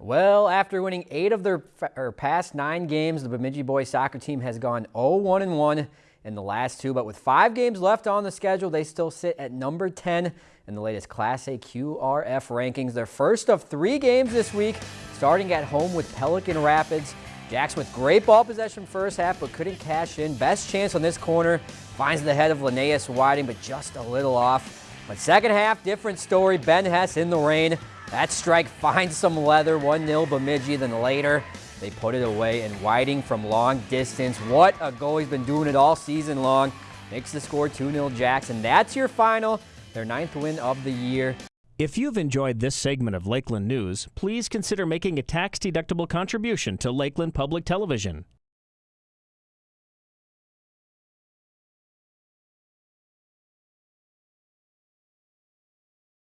Well, after winning eight of their past nine games, the Bemidji boys soccer team has gone 0-1-1 in the last two, but with five games left on the schedule, they still sit at number 10 in the latest Class A QRF rankings. Their first of three games this week, starting at home with Pelican Rapids. Jacks with great ball possession first half, but couldn't cash in. Best chance on this corner, finds the head of Linnaeus Whiting, but just a little off. But second half, different story. Ben Hess in the rain. That strike finds some leather, 1-0 Bemidji, then later they put it away, and Whiting from long distance, what a goal, he's been doing it all season long, makes the score 2-0 Jackson. That's your final, their ninth win of the year. If you've enjoyed this segment of Lakeland News, please consider making a tax-deductible contribution to Lakeland Public Television.